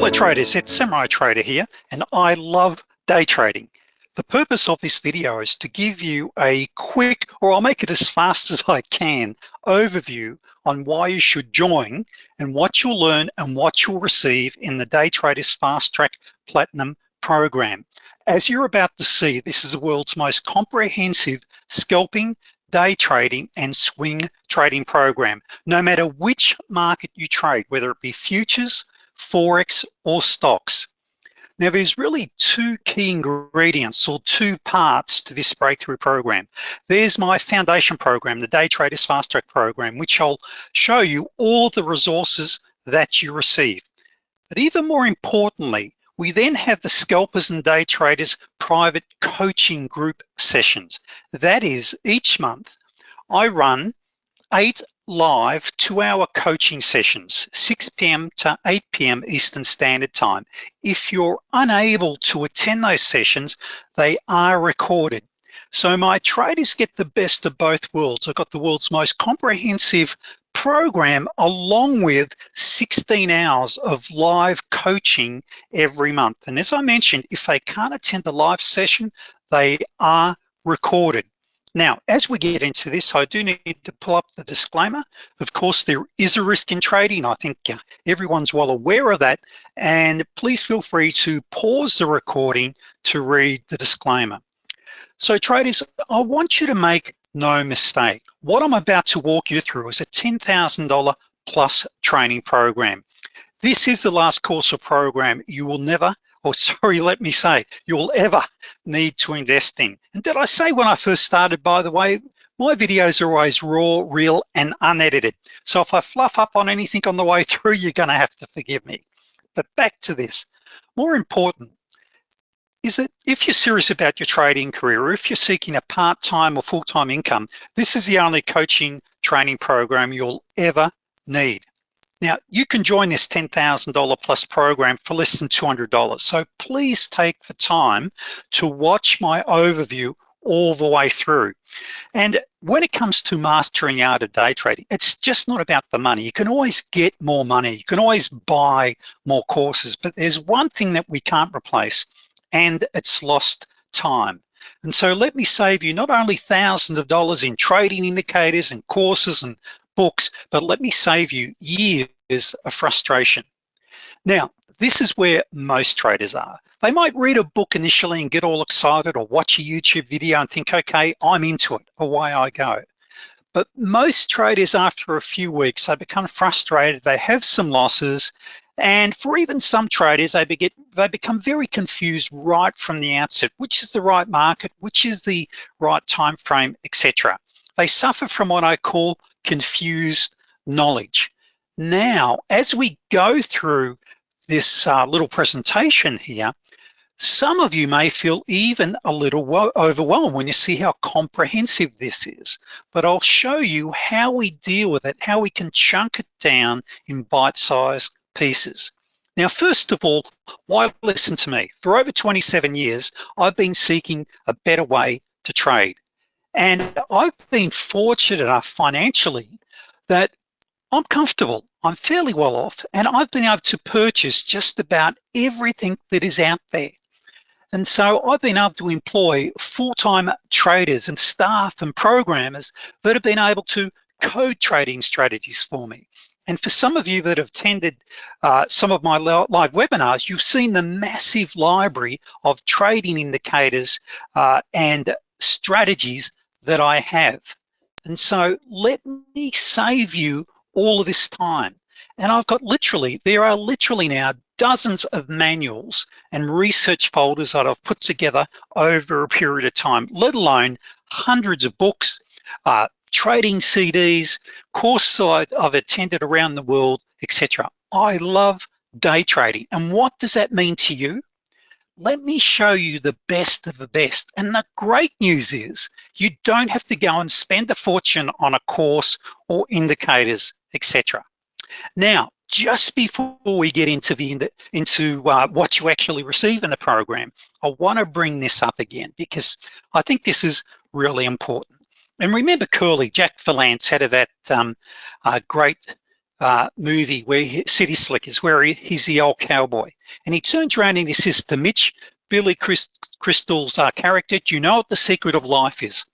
Hello traders, it's Samurai Trader here, and I love day trading. The purpose of this video is to give you a quick, or I'll make it as fast as I can, overview on why you should join and what you'll learn and what you'll receive in the Day Traders Fast Track Platinum program. As you're about to see, this is the world's most comprehensive scalping, day trading, and swing trading program. No matter which market you trade, whether it be futures, Forex, or stocks. Now there's really two key ingredients or two parts to this breakthrough program. There's my foundation program, the Day Traders Fast Track program, which I'll show you all the resources that you receive. But even more importantly, we then have the scalpers and day traders private coaching group sessions. That is each month I run eight live two hour coaching sessions, 6 p.m. to 8 p.m. Eastern Standard Time. If you're unable to attend those sessions, they are recorded. So my traders get the best of both worlds. I've got the world's most comprehensive program along with 16 hours of live coaching every month. And as I mentioned, if they can't attend the live session, they are recorded. Now, as we get into this, I do need to pull up the disclaimer. Of course, there is a risk in trading. I think uh, everyone's well aware of that. And please feel free to pause the recording to read the disclaimer. So traders, I want you to make no mistake. What I'm about to walk you through is a $10,000 plus training program. This is the last course or program you will never or sorry, let me say, you'll ever need to invest in. And did I say when I first started, by the way, my videos are always raw, real, and unedited. So if I fluff up on anything on the way through, you're gonna have to forgive me. But back to this, more important is that if you're serious about your trading career, or if you're seeking a part-time or full-time income, this is the only coaching training program you'll ever need. Now, you can join this $10,000 plus program for less than $200. So please take the time to watch my overview all the way through. And when it comes to mastering art of day trading, it's just not about the money. You can always get more money. You can always buy more courses, but there's one thing that we can't replace and it's lost time. And so let me save you not only thousands of dollars in trading indicators and courses and books, but let me save you years of frustration. Now, this is where most traders are. They might read a book initially and get all excited or watch a YouTube video and think, okay, I'm into it, away I go. But most traders after a few weeks, they become frustrated, they have some losses, and for even some traders, they, get, they become very confused right from the outset, which is the right market, which is the right time frame, etc. They suffer from what I call confused knowledge. Now, as we go through this uh, little presentation here, some of you may feel even a little overwhelmed when you see how comprehensive this is, but I'll show you how we deal with it, how we can chunk it down in bite-sized pieces. Now, first of all, why listen to me? For over 27 years, I've been seeking a better way to trade. And I've been fortunate enough financially that I'm comfortable, I'm fairly well off, and I've been able to purchase just about everything that is out there. And so I've been able to employ full-time traders and staff and programmers that have been able to code trading strategies for me. And for some of you that have attended uh, some of my live webinars, you've seen the massive library of trading indicators uh, and strategies that I have. And so let me save you all of this time. And I've got literally, there are literally now dozens of manuals and research folders that I've put together over a period of time, let alone hundreds of books, uh, trading CDs, courses I've attended around the world, etc. I love day trading. And what does that mean to you? Let me show you the best of the best. And the great news is you don't have to go and spend a fortune on a course or indicators, etc. Now, just before we get into the into uh, what you actually receive in the program, I want to bring this up again because I think this is really important. And remember Curly, Jack Palance, head of that um, uh, great uh, movie where he, City Slickers, where he, he's the old cowboy. And he turns around and he says to Mitch, Billy Crystal's uh, character, do you know what the secret of life is?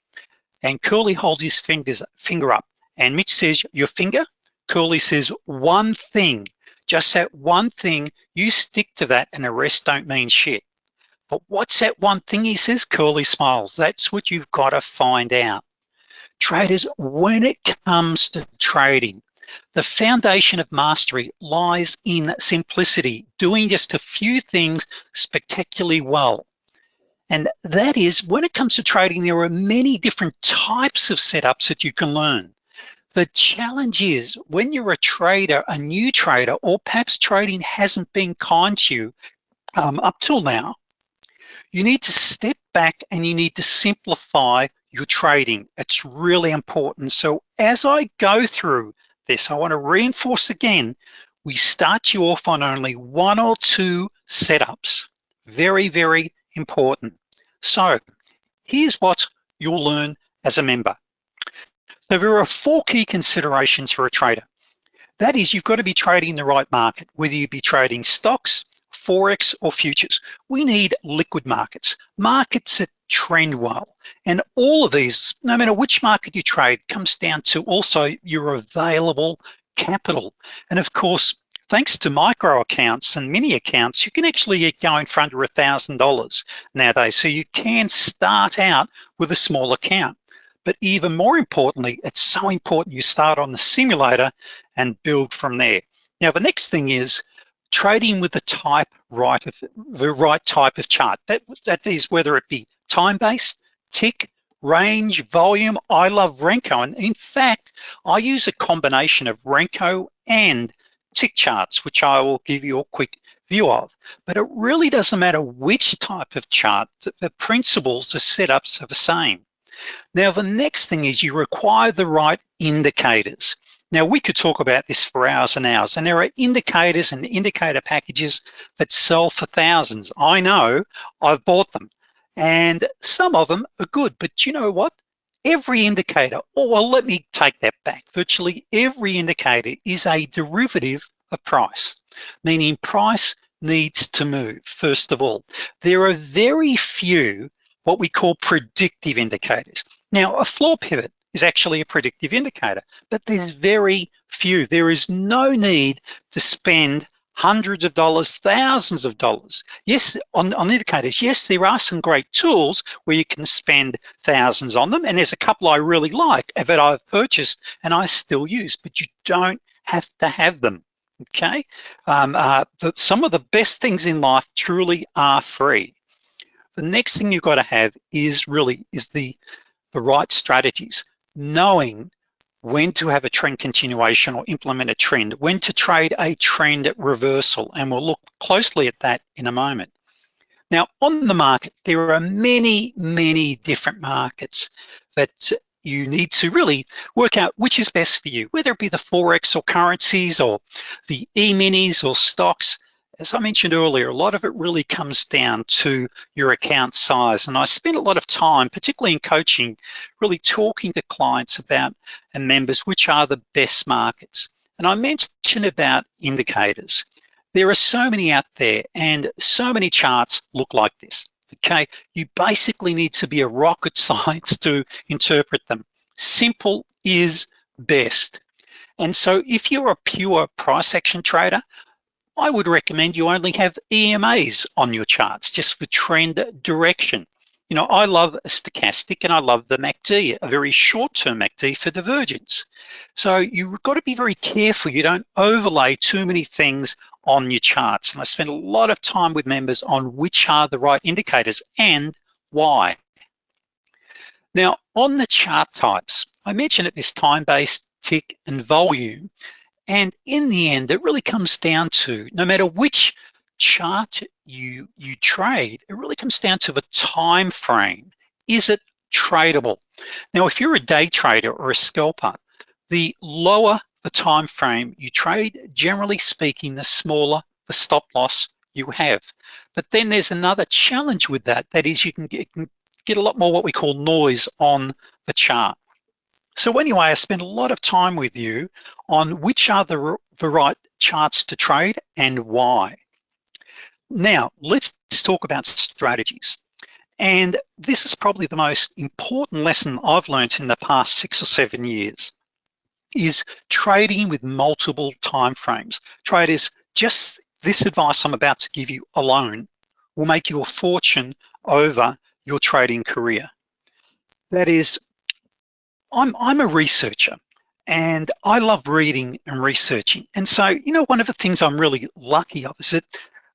And Curly holds his fingers, finger up. And Mitch says, your finger? Curly says, one thing, just that one thing, you stick to that and the rest don't mean shit. But what's that one thing he says? Curly smiles. That's what you've got to find out. Traders, when it comes to trading, the foundation of mastery lies in simplicity, doing just a few things spectacularly well. And that is, when it comes to trading, there are many different types of setups that you can learn. The challenge is when you're a trader, a new trader, or perhaps trading hasn't been kind to you um, up till now, you need to step back and you need to simplify your trading. It's really important. So as I go through this, I wanna reinforce again, we start you off on only one or two setups. Very, very important. So here's what you'll learn as a member. So there are four key considerations for a trader. That is, you've got to be trading the right market, whether you be trading stocks, Forex or futures. We need liquid markets, markets that trend well. And all of these, no matter which market you trade, comes down to also your available capital. And of course, thanks to micro accounts and mini accounts, you can actually get going for under a $1,000 nowadays. So you can start out with a small account. But even more importantly, it's so important you start on the simulator and build from there. Now, the next thing is trading with the type right of the right type of chart. That, that is whether it be time-based, tick, range, volume. I love Renko. And in fact, I use a combination of Renko and tick charts, which I will give you a quick view of. But it really doesn't matter which type of chart, the principles, the setups are the same. Now, the next thing is you require the right indicators. Now we could talk about this for hours and hours and there are indicators and indicator packages that sell for thousands. I know, I've bought them and some of them are good, but you know what? Every indicator, or well, let me take that back. Virtually every indicator is a derivative of price, meaning price needs to move, first of all. There are very few what we call predictive indicators. Now, a floor pivot is actually a predictive indicator, but there's very few. There is no need to spend hundreds of dollars, thousands of dollars. Yes, on, on indicators, yes, there are some great tools where you can spend thousands on them, and there's a couple I really like that I've purchased and I still use, but you don't have to have them, okay? Um, uh, but some of the best things in life truly are free. The next thing you've got to have is really, is the, the right strategies knowing when to have a trend continuation or implement a trend, when to trade a trend reversal, and we'll look closely at that in a moment. Now, on the market, there are many, many different markets that you need to really work out which is best for you, whether it be the Forex or currencies or the E-minis or stocks as I mentioned earlier, a lot of it really comes down to your account size. And I spend a lot of time, particularly in coaching, really talking to clients about and members, which are the best markets. And I mentioned about indicators. There are so many out there and so many charts look like this, okay? You basically need to be a rocket science to interpret them. Simple is best. And so if you're a pure price action trader, I would recommend you only have EMAs on your charts just for trend direction. You know, I love a stochastic and I love the MACD, a very short-term MACD for divergence. So you've got to be very careful. You don't overlay too many things on your charts. And I spend a lot of time with members on which are the right indicators and why. Now, on the chart types, I mentioned at this time-based, tick, and volume. And in the end, it really comes down to, no matter which chart you, you trade, it really comes down to the time frame. Is it tradable? Now, if you're a day trader or a scalper, the lower the time frame you trade, generally speaking, the smaller the stop loss you have. But then there's another challenge with that, that is you can get, can get a lot more what we call noise on the chart. So anyway, I spent a lot of time with you on which are the, the right charts to trade and why. Now, let's talk about strategies. And this is probably the most important lesson I've learned in the past six or seven years is trading with multiple time frames. Traders, just this advice I'm about to give you alone will make you a fortune over your trading career. That is, I'm, I'm a researcher and I love reading and researching. And so, you know, one of the things I'm really lucky of is that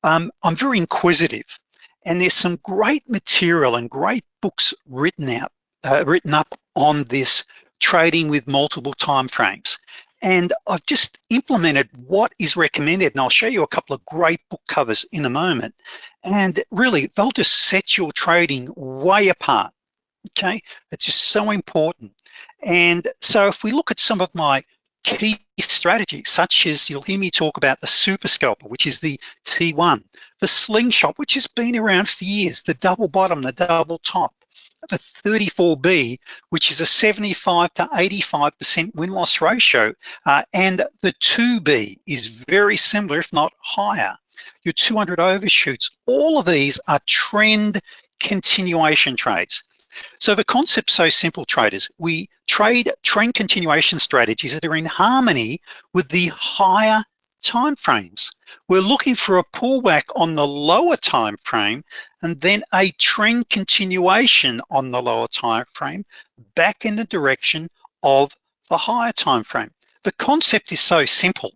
um, I'm very inquisitive and there's some great material and great books written out, uh, written up on this trading with multiple time frames. And I've just implemented what is recommended, and I'll show you a couple of great book covers in a moment. And really, they'll just set your trading way apart, okay? It's just so important. And so if we look at some of my key strategies, such as you'll hear me talk about the super scalper, which is the T1, the slingshot, which has been around for years, the double bottom, the double top, the 34B, which is a 75 to 85% win-loss ratio, uh, and the 2B is very similar, if not higher. Your 200 overshoots, all of these are trend continuation trades. So the concept's so simple, traders. We trade trend continuation strategies that are in harmony with the higher time frames. We're looking for a pullback on the lower time frame and then a trend continuation on the lower time frame back in the direction of the higher time frame. The concept is so simple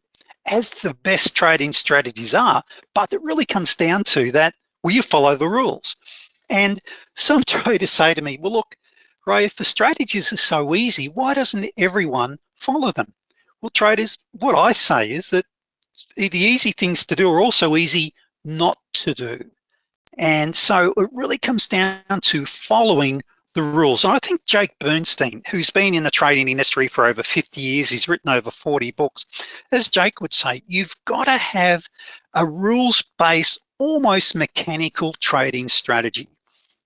as the best trading strategies are, but it really comes down to that, will you follow the rules? And some traders say to me, well, look, Ray, if the strategies are so easy, why doesn't everyone follow them? Well, traders, what I say is that the easy things to do are also easy not to do. And so it really comes down to following the rules. And I think Jake Bernstein, who's been in the trading industry for over 50 years, he's written over 40 books, as Jake would say, you've got to have a rules-based, almost mechanical trading strategy.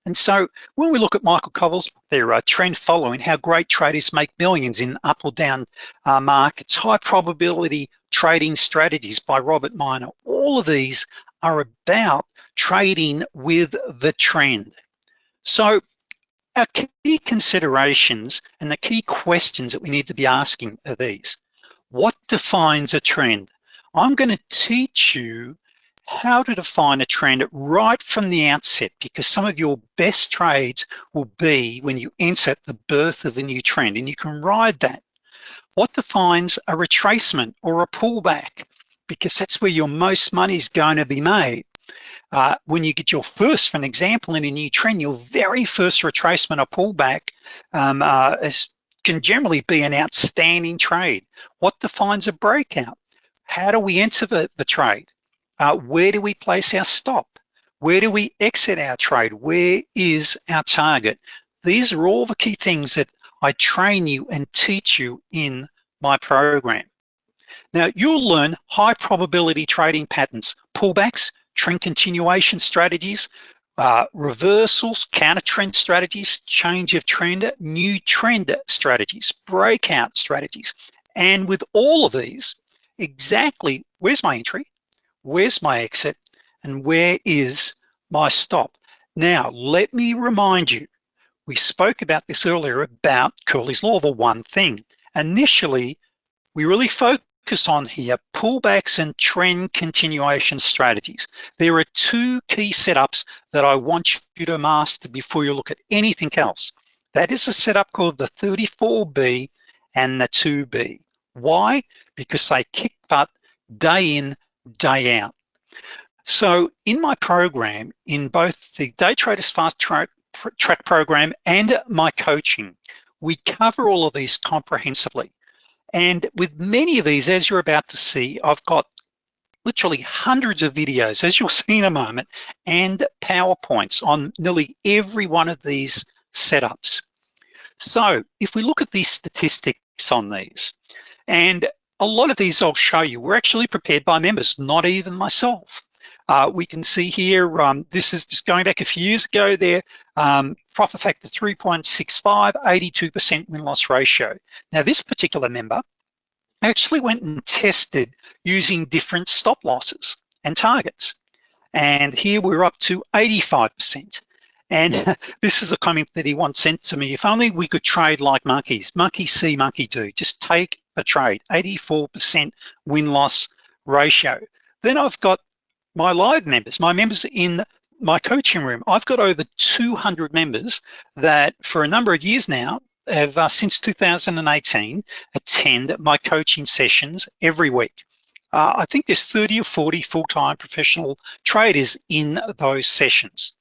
And so when we look at Michael Covel's their uh, trend following, how great traders make millions in up or down uh, markets, high probability trading strategies by Robert Miner, all of these are about trading with the trend. So our key considerations and the key questions that we need to be asking are these. What defines a trend? I'm gonna teach you how to define a trend right from the outset because some of your best trades will be when you enter the birth of a new trend and you can ride that. What defines a retracement or a pullback? Because that's where your most money is going to be made. Uh, when you get your first, for an example, in a new trend, your very first retracement or pullback um, uh, is, can generally be an outstanding trade. What defines a breakout? How do we enter the, the trade? Uh, where do we place our stop? Where do we exit our trade? Where is our target? These are all the key things that I train you and teach you in my program. Now you'll learn high probability trading patterns, pullbacks, trend continuation strategies, uh, reversals, counter trend strategies, change of trend, new trend strategies, breakout strategies. And with all of these, exactly where's my entry, where's my exit, and where is my stop? Now, let me remind you, we spoke about this earlier about Curly's Law, the one thing. Initially, we really focus on here pullbacks and trend continuation strategies. There are two key setups that I want you to master before you look at anything else. That is a setup called the 34B and the 2B. Why? Because they kick butt day in, day out. So in my program, in both the Day Traders Fast Track, track program and my coaching, we cover all of these comprehensively. And with many of these, as you're about to see, I've got literally hundreds of videos, as you'll see in a moment, and PowerPoints on nearly every one of these setups. So if we look at these statistics on these, and a lot of these I'll show you were actually prepared by members, not even myself. Uh, we can see here, um, this is just going back a few years ago there, um, profit factor 3.65, 82% win-loss ratio. Now this particular member actually went and tested using different stop losses and targets. And here we're up to 85%. And this is a comment that he once sent to me. If only we could trade like monkeys, monkey see, monkey do. Just take a trade, 84% win-loss ratio. Then I've got my live members, my members in my coaching room. I've got over 200 members that for a number of years now have, uh, since 2018, attend my coaching sessions every week. Uh, I think there's 30 or 40 full-time professional traders in those sessions.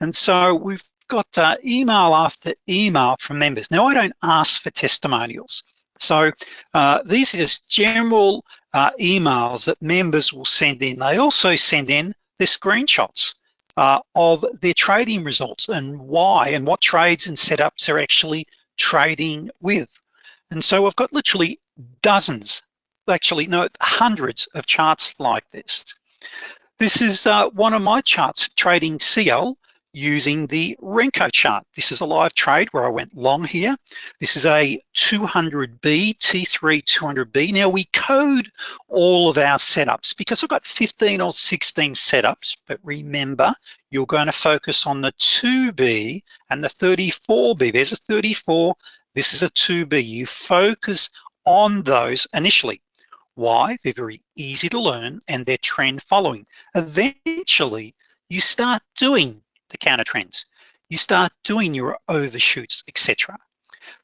And so we've got uh, email after email from members. Now I don't ask for testimonials. So uh, these are just general uh, emails that members will send in. They also send in their screenshots uh, of their trading results and why and what trades and setups they're actually trading with. And so I've got literally dozens, actually no, hundreds of charts like this. This is uh, one of my charts, trading CL, using the Renko chart. This is a live trade where I went long here. This is a 200B, T3 200B. Now we code all of our setups because I've got 15 or 16 setups, but remember, you're gonna focus on the 2B and the 34B. There's a 34, this is a 2B. You focus on those initially. Why? They're very easy to learn and they're trend following. Eventually, you start doing the counter trends. You start doing your overshoots, etc.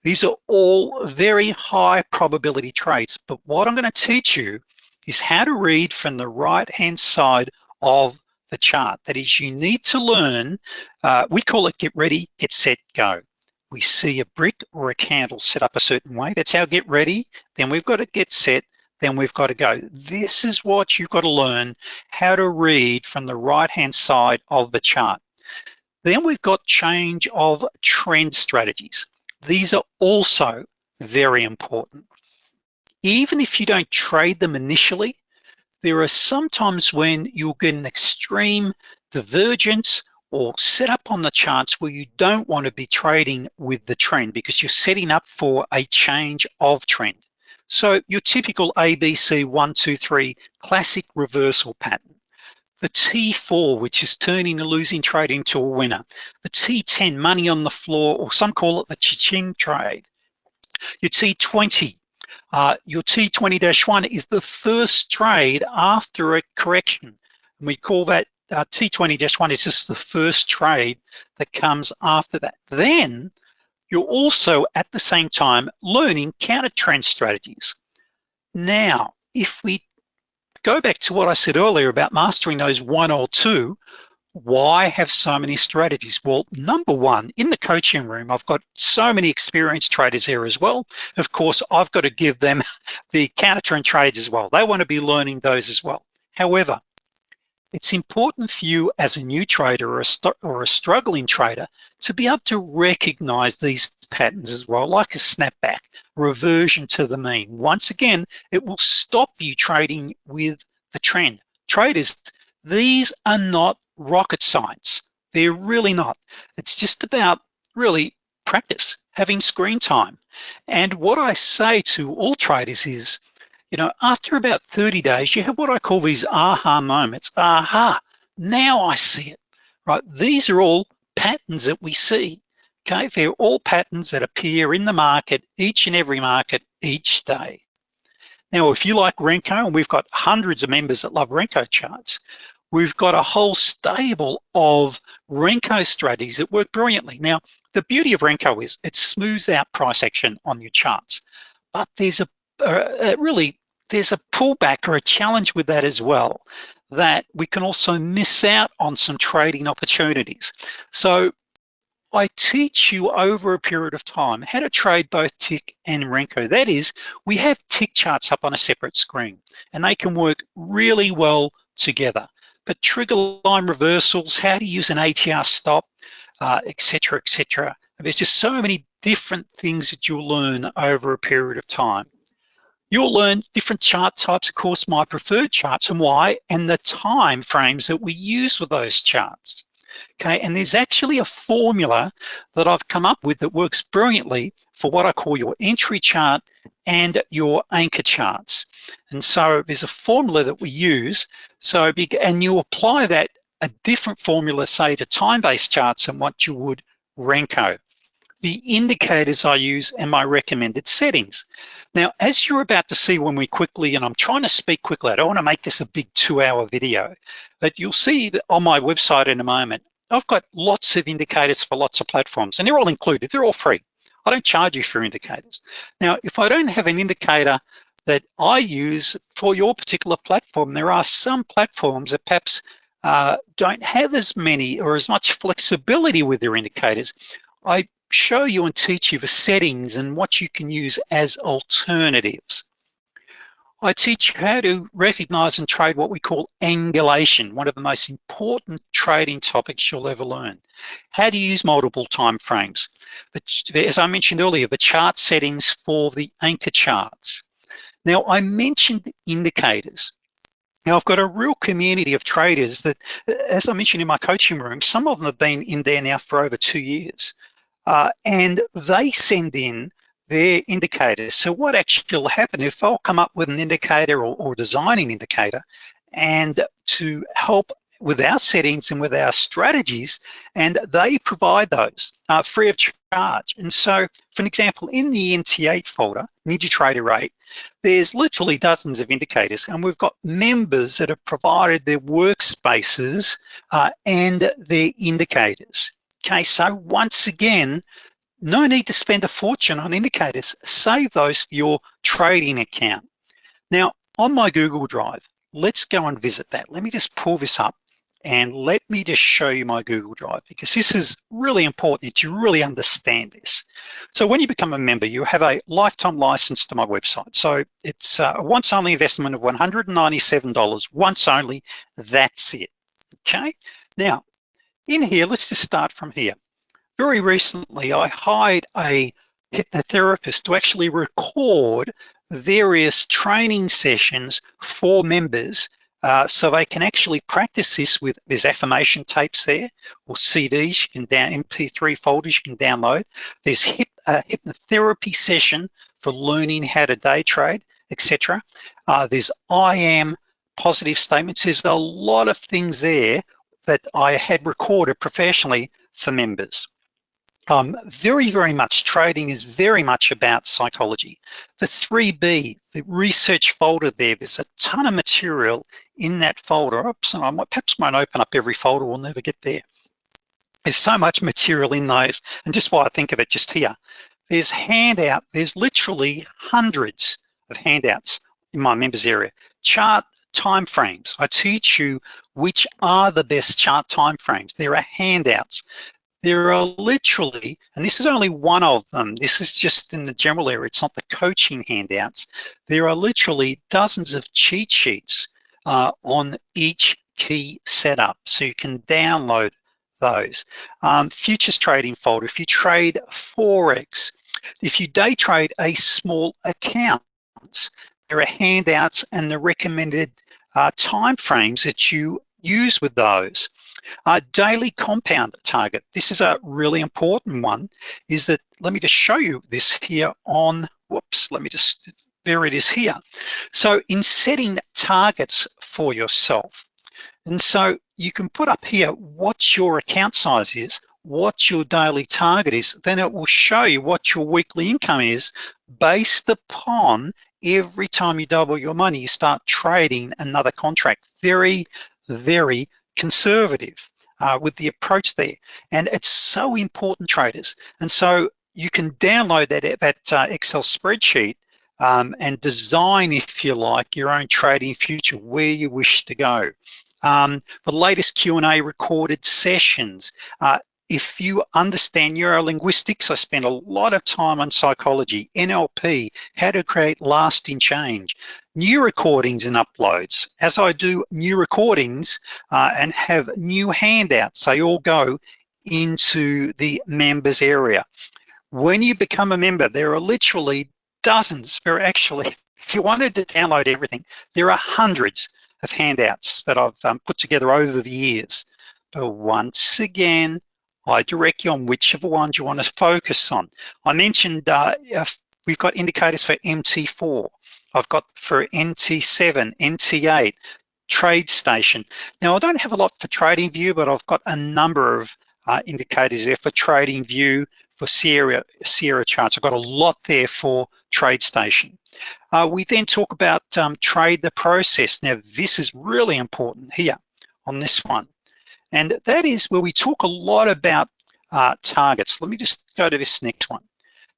These are all very high probability trades, but what I'm gonna teach you is how to read from the right-hand side of the chart. That is, you need to learn, uh, we call it get ready, get set, go. We see a brick or a candle set up a certain way. That's our get ready. Then we've got to get set, then we've got to go. This is what you've got to learn, how to read from the right-hand side of the chart. Then we've got change of trend strategies. These are also very important. Even if you don't trade them initially, there are sometimes when you'll get an extreme divergence or set up on the charts where you don't want to be trading with the trend because you're setting up for a change of trend. So your typical ABC one, two, three classic reversal pattern the T4, which is turning a losing trade into a winner, the T10, money on the floor, or some call it the cha-ching trade. Your T20, uh, your T20-1 is the first trade after a correction. And we call that uh, T20-1 is just the first trade that comes after that. Then you're also at the same time learning counter trend strategies. Now, if we go back to what I said earlier about mastering those one or two, why have so many strategies? Well, number one, in the coaching room, I've got so many experienced traders here as well. Of course, I've got to give them the counter trend trades as well. They want to be learning those as well. However, it's important for you as a new trader or a, or a struggling trader to be able to recognize these patterns as well, like a snapback, reversion to the mean. Once again, it will stop you trading with the trend. Traders, these are not rocket science. They're really not. It's just about really practice, having screen time. And what I say to all traders is, you know, after about 30 days, you have what I call these aha moments. Aha, now I see it, right? These are all patterns that we see, okay? They're all patterns that appear in the market, each and every market, each day. Now, if you like Renko, and we've got hundreds of members that love Renko charts, we've got a whole stable of Renko strategies that work brilliantly. Now, the beauty of Renko is it smooths out price action on your charts, but there's a, a, a really there's a pullback or a challenge with that as well, that we can also miss out on some trading opportunities. So I teach you over a period of time how to trade both tick and Renko. That is, we have tick charts up on a separate screen and they can work really well together. But trigger line reversals, how to use an ATR stop, uh, et cetera, et. There's just so many different things that you'll learn over a period of time. You'll learn different chart types, of course, my preferred charts and why, and the time frames that we use with those charts. Okay, and there's actually a formula that I've come up with that works brilliantly for what I call your entry chart and your anchor charts. And so there's a formula that we use. So, and you apply that a different formula, say to time-based charts and what you would Renko the indicators I use and my recommended settings. Now, as you're about to see when we quickly, and I'm trying to speak quickly, I don't wanna make this a big two hour video, but you'll see on my website in a moment, I've got lots of indicators for lots of platforms and they're all included, they're all free. I don't charge you for indicators. Now, if I don't have an indicator that I use for your particular platform, there are some platforms that perhaps uh, don't have as many or as much flexibility with their indicators. I show you and teach you the settings and what you can use as alternatives. I teach how to recognize and trade what we call angulation, one of the most important trading topics you'll ever learn. How to use multiple time frames. As I mentioned earlier, the chart settings for the anchor charts. Now, I mentioned indicators. Now, I've got a real community of traders that, as I mentioned in my coaching room, some of them have been in there now for over two years. Uh, and they send in their indicators. So what actually will happen if I'll come up with an indicator or, or designing indicator and to help with our settings and with our strategies, and they provide those uh, free of charge. And so, for an example, in the NT8 folder, NinjaTrader 8, there's literally dozens of indicators, and we've got members that have provided their workspaces uh, and their indicators. Okay, so once again, no need to spend a fortune on indicators. Save those for your trading account. Now, on my Google Drive, let's go and visit that. Let me just pull this up and let me just show you my Google Drive because this is really important that you really understand this. So when you become a member, you have a lifetime license to my website. So it's uh, a once only investment of $197, once only, that's it, okay? Now, in here, let's just start from here. Very recently, I hired a hypnotherapist to actually record various training sessions for members uh, so they can actually practice this with, there's affirmation tapes there or CDs, you can down, MP3 folders you can download. There's hip, hypnotherapy session for learning how to day trade, etc. Uh, there's I am positive statements. There's a lot of things there that I had recorded professionally for members. Um, very, very much, trading is very much about psychology. The 3B, the research folder there, there's a ton of material in that folder. Oops, and I might, perhaps won't open up every folder, we'll never get there. There's so much material in those, and just why I think of it just here. There's handout, there's literally hundreds of handouts in my members area. Chart timeframes. I teach you which are the best chart timeframes. There are handouts. There are literally, and this is only one of them, this is just in the general area, it's not the coaching handouts. There are literally dozens of cheat sheets uh, on each key setup. So you can download those. Um, futures trading folder, if you trade Forex, if you day trade a small account, there are handouts and the recommended uh, time frames that you use with those. Uh, daily compound target, this is a really important one, is that, let me just show you this here on, whoops, let me just, there it is here. So in setting targets for yourself, and so you can put up here what your account size is, what your daily target is, then it will show you what your weekly income is based upon every time you double your money, you start trading another contract. Very, very conservative uh, with the approach there. And it's so important, traders. And so you can download that, that uh, Excel spreadsheet um, and design, if you like, your own trading future, where you wish to go. Um, the latest Q&A recorded sessions, uh, if you understand neurolinguistics, I spend a lot of time on psychology, NLP, how to create lasting change, new recordings and uploads. As I do new recordings uh, and have new handouts, they all go into the members area. When you become a member, there are literally dozens, are actually If you wanted to download everything, there are hundreds of handouts that I've um, put together over the years. But once again, I direct you on whichever ones you want to focus on. I mentioned uh, we've got indicators for MT4. I've got for NT7, NT8, TradeStation. Now I don't have a lot for TradingView, but I've got a number of uh, indicators there for TradingView, for Sierra, Sierra charts. I've got a lot there for TradeStation. Uh, we then talk about um, trade the process. Now this is really important here on this one. And that is where we talk a lot about uh, targets. Let me just go to this next one.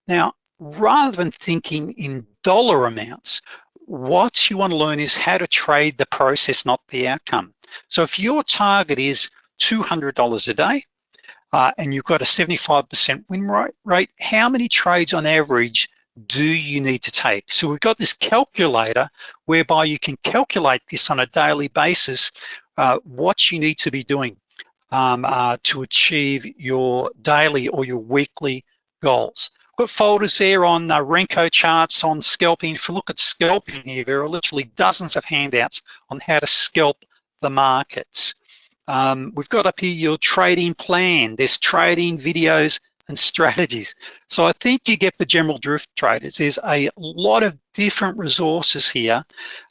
Now, rather than thinking in dollar amounts, what you wanna learn is how to trade the process, not the outcome. So if your target is $200 a day, uh, and you've got a 75% win rate, how many trades on average do you need to take? So we've got this calculator whereby you can calculate this on a daily basis, uh, what you need to be doing um, uh, to achieve your daily or your weekly goals. We've got folders there on uh, Renko charts, on scalping. If you look at scalping here, there are literally dozens of handouts on how to scalp the markets. Um, we've got up here your trading plan. There's trading videos and strategies. So I think you get the general drift traders. There's a lot of different resources here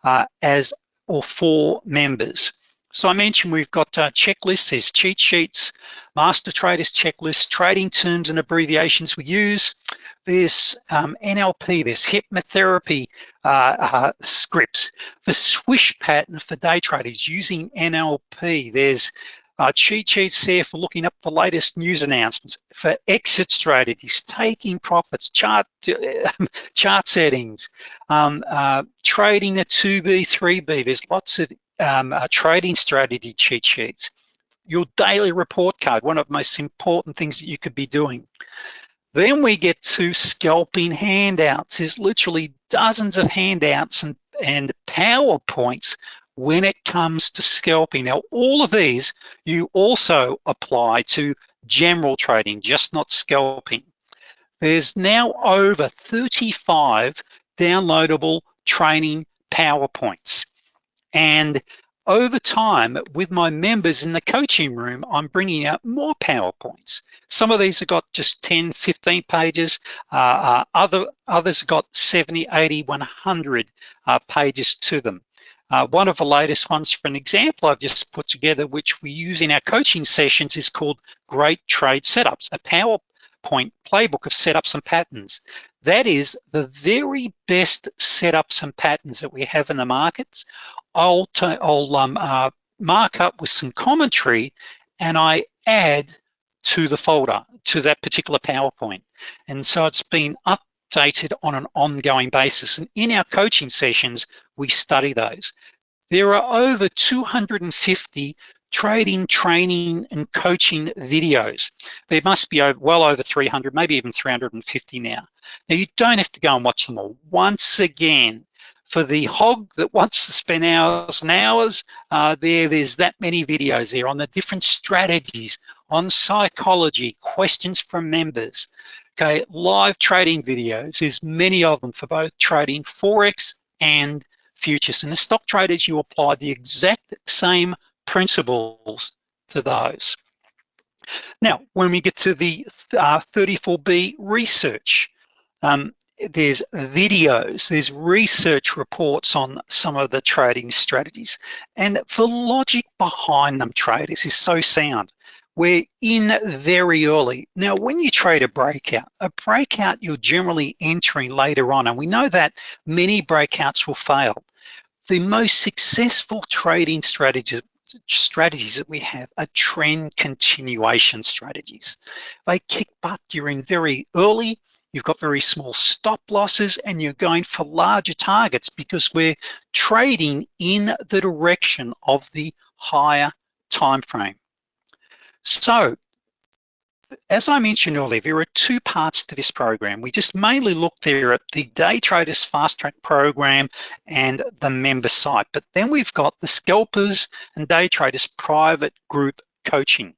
uh, as or for members. So I mentioned we've got uh, checklists, there's cheat sheets, master traders checklists, trading terms and abbreviations we use. There's um, NLP, there's hypnotherapy uh, uh, scripts. The swish pattern for day traders using NLP. There's uh, cheat sheets there for looking up the latest news announcements, for exit strategies, taking profits, chart chart settings, um, uh, trading the 2B, 3B. There's lots of um, trading strategy cheat sheets, your daily report card, one of the most important things that you could be doing. Then we get to scalping handouts. There's literally dozens of handouts and, and PowerPoints when it comes to scalping. Now, all of these you also apply to general trading, just not scalping. There's now over 35 downloadable training PowerPoints. And over time, with my members in the coaching room, I'm bringing out more PowerPoints. Some of these have got just 10, 15 pages. Uh, uh, other, others have got 70, 80, 100 uh, pages to them. Uh, one of the latest ones, for an example I've just put together, which we use in our coaching sessions is called Great Trade Setups, a PowerPoint playbook of setups and patterns. That is the very best setups and patterns that we have in the markets. I'll, I'll um, uh, mark up with some commentary and I add to the folder, to that particular PowerPoint. And so it's been updated on an ongoing basis. And in our coaching sessions, we study those. There are over 250 trading, training, and coaching videos. There must be well over 300, maybe even 350 now. Now you don't have to go and watch them all. Once again, for the hog that wants to spend hours and hours, uh, there, there's that many videos there on the different strategies, on psychology, questions from members. Okay, live trading videos, there's many of them for both trading Forex and futures. And as stock traders, you apply the exact same principles to those. Now, when we get to the uh, 34B research, um, there's videos, there's research reports on some of the trading strategies. And the logic behind them, traders, is so sound. We're in very early. Now, when you trade a breakout, a breakout you're generally entering later on, and we know that many breakouts will fail. The most successful trading strategies strategies that we have are trend continuation strategies. They kick butt during very early, you've got very small stop losses and you're going for larger targets because we're trading in the direction of the higher time frame. So as I mentioned earlier, there are two parts to this program. We just mainly looked there at the Day Traders Fast Track program and the member site, but then we've got the Scalpers and Day Traders private group coaching.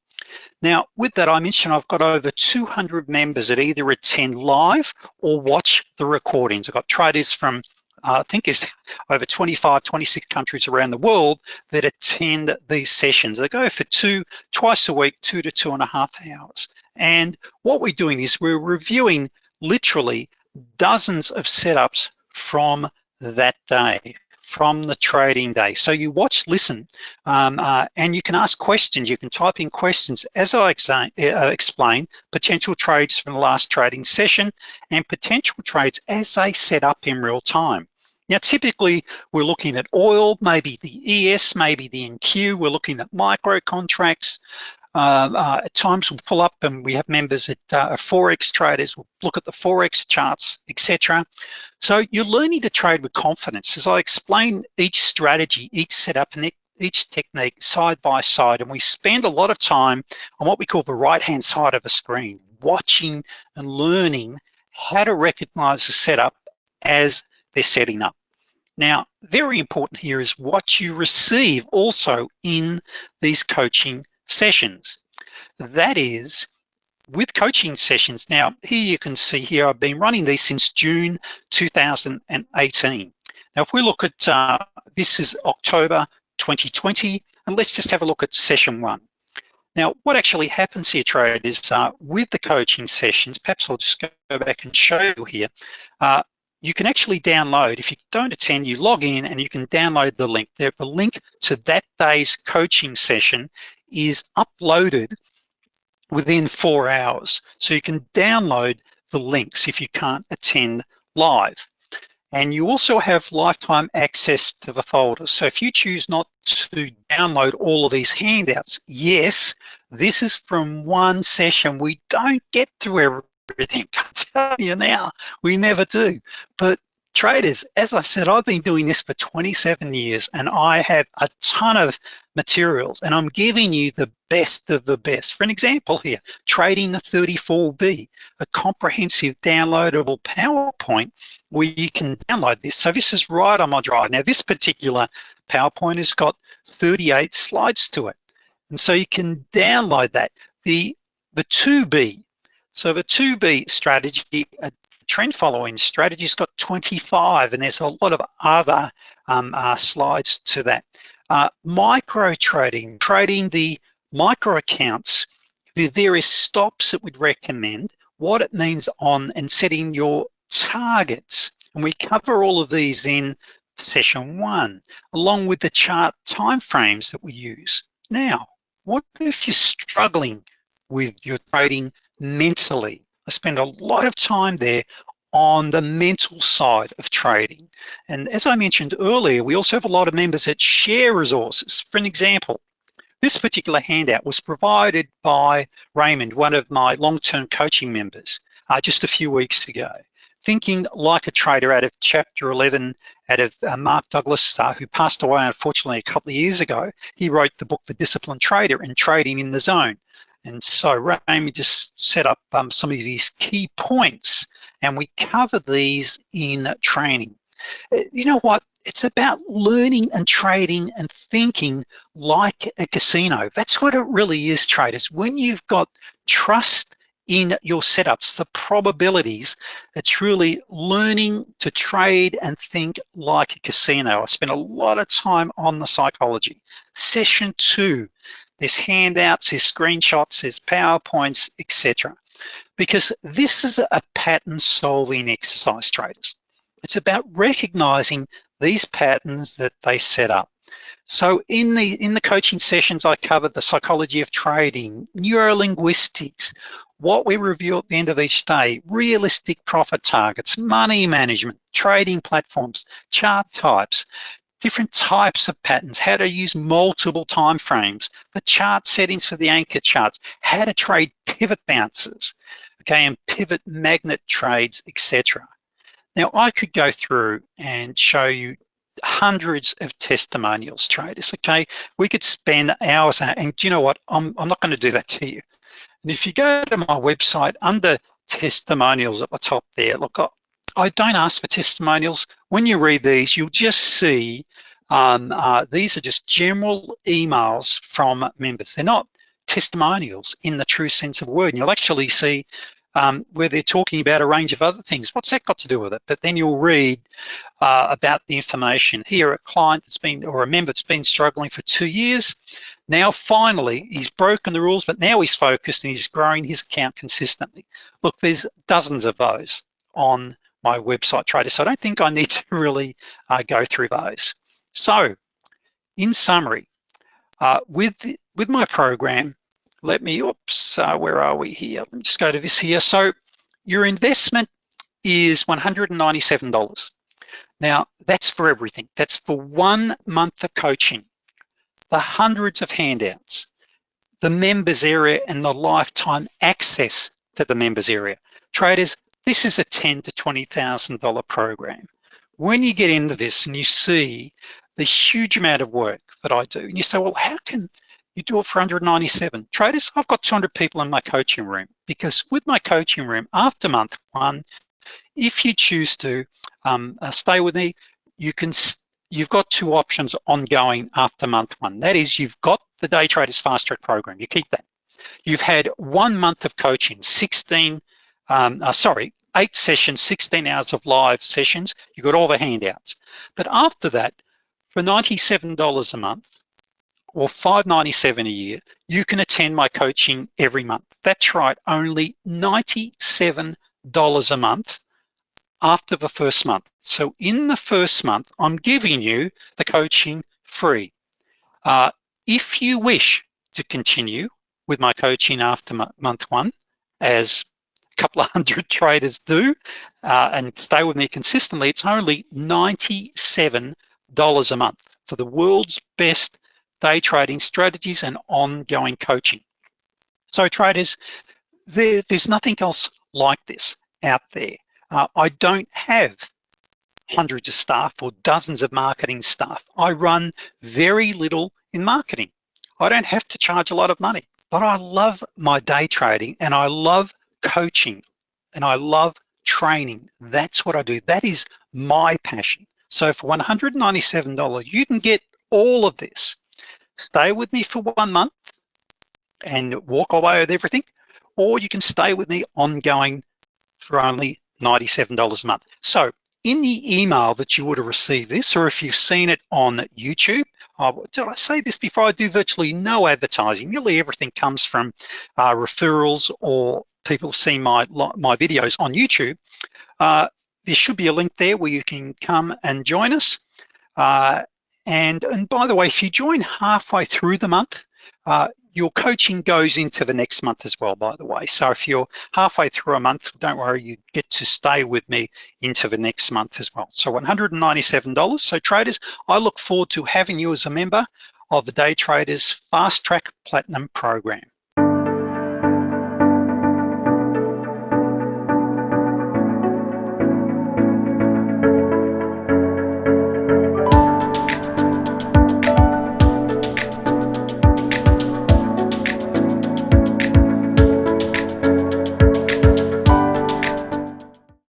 Now, with that, I mentioned I've got over 200 members that either attend live or watch the recordings. I've got traders from I think is over 25, 26 countries around the world that attend these sessions. They go for two, twice a week, two to two and a half hours. And what we're doing is we're reviewing literally dozens of setups from that day from the trading day. So you watch, listen, um, uh, and you can ask questions. You can type in questions. As I uh, explain, potential trades from the last trading session and potential trades as they set up in real time. Now, typically we're looking at oil, maybe the ES, maybe the NQ, we're looking at micro contracts, uh, uh, at times we'll pull up and we have members that uh, Forex traders, we'll look at the Forex charts, etc. So you're learning to trade with confidence. As I explain each strategy, each setup, and each technique side by side, and we spend a lot of time on what we call the right-hand side of a screen, watching and learning how to recognize the setup as they're setting up. Now, very important here is what you receive also in these coaching sessions. That is, with coaching sessions, now here you can see here, I've been running these since June 2018. Now, if we look at, uh, this is October 2020, and let's just have a look at session one. Now, what actually happens here, traders, uh, with the coaching sessions, perhaps I'll just go back and show you here, uh, you can actually download, if you don't attend, you log in and you can download the link. The link to that day's coaching session is uploaded within four hours. So you can download the links if you can't attend live. And you also have lifetime access to the folders. So if you choose not to download all of these handouts, yes, this is from one session. We don't get to everything. I tell you now, we never do. But traders, as I said, I've been doing this for 27 years and I have a ton of materials and I'm giving you the best of the best. For an example here, Trading the 34B, a comprehensive downloadable PowerPoint where you can download this. So this is right on my drive. Now this particular PowerPoint has got 38 slides to it. And so you can download that. The, the 2B, so the 2B strategy, a trend following strategy's got 25 and there's a lot of other um, uh, slides to that. Uh, micro trading, trading the micro accounts, the various stops that we'd recommend, what it means on and setting your targets. And we cover all of these in session one, along with the chart timeframes that we use. Now, what if you're struggling with your trading mentally. I spend a lot of time there on the mental side of trading. And as I mentioned earlier, we also have a lot of members that share resources. For an example, this particular handout was provided by Raymond, one of my long-term coaching members, uh, just a few weeks ago. Thinking like a trader out of chapter 11 out of uh, Mark Douglas, uh, who passed away unfortunately a couple of years ago. He wrote the book, The Disciplined Trader and Trading in the Zone. And so Amy just set up um, some of these key points and we cover these in training. Uh, you know what? It's about learning and trading and thinking like a casino. That's what it really is, traders. When you've got trust in your setups, the probabilities, it's really learning to trade and think like a casino. I spent a lot of time on the psychology. Session two, there's handouts, there's screenshots, there's PowerPoints, etc. Because this is a pattern solving exercise, traders. It's about recognizing these patterns that they set up. So in the in the coaching sessions, I covered the psychology of trading, neurolinguistics, what we review at the end of each day, realistic profit targets, money management, trading platforms, chart types, different types of patterns, how to use multiple time frames, the chart settings for the anchor charts, how to trade pivot bounces, okay, and pivot magnet trades, etc. Now I could go through and show you hundreds of testimonials traders, okay? We could spend hours, and do you know what? I'm, I'm not gonna do that to you. And if you go to my website under testimonials at the top there, look, I don't ask for testimonials. When you read these, you'll just see um, uh, these are just general emails from members. They're not testimonials in the true sense of the word. And you'll actually see um, where they're talking about a range of other things. What's that got to do with it? But then you'll read uh, about the information. Here, a client that's been, or a member that's been struggling for two years, now finally, he's broken the rules, but now he's focused and he's growing his account consistently. Look, there's dozens of those on my website trader, so I don't think I need to really uh, go through those. So, in summary, uh, with, with my program, let me, oops, uh, where are we here? Let me just go to this here. So your investment is $197. Now, that's for everything. That's for one month of coaching, the hundreds of handouts, the members area and the lifetime access to the members area. Traders, this is a ten to $20,000 program. When you get into this and you see the huge amount of work that I do, and you say, well, how can you do it for 197. Traders, I've got 200 people in my coaching room because with my coaching room, after month one, if you choose to um, uh, stay with me, you can, you've got two options ongoing after month one. That is, you've got the Day Traders Fast Track program, you keep that. You've had one month of coaching, 16, um, uh, sorry, eight sessions, 16 hours of live sessions, you got all the handouts. But after that, for $97 a month, or 597 a year, you can attend my coaching every month. That's right, only $97 a month after the first month. So in the first month, I'm giving you the coaching free. Uh, if you wish to continue with my coaching after month one, as couple of hundred traders do, uh, and stay with me consistently, it's only $97 a month for the world's best day trading strategies and ongoing coaching. So traders, there, there's nothing else like this out there. Uh, I don't have hundreds of staff or dozens of marketing staff. I run very little in marketing. I don't have to charge a lot of money, but I love my day trading and I love coaching and I love training. That's what I do. That is my passion. So for $197, you can get all of this stay with me for one month and walk away with everything, or you can stay with me ongoing for only $97 a month. So in the email that you would have received this, or if you've seen it on YouTube, oh, did I say this before? I do virtually no advertising. Nearly everything comes from uh, referrals or people see my, my videos on YouTube. Uh, there should be a link there where you can come and join us. Uh, and, and by the way, if you join halfway through the month, uh, your coaching goes into the next month as well, by the way. So if you're halfway through a month, don't worry, you get to stay with me into the next month as well. So $197. So traders, I look forward to having you as a member of the Day Traders Fast Track Platinum program.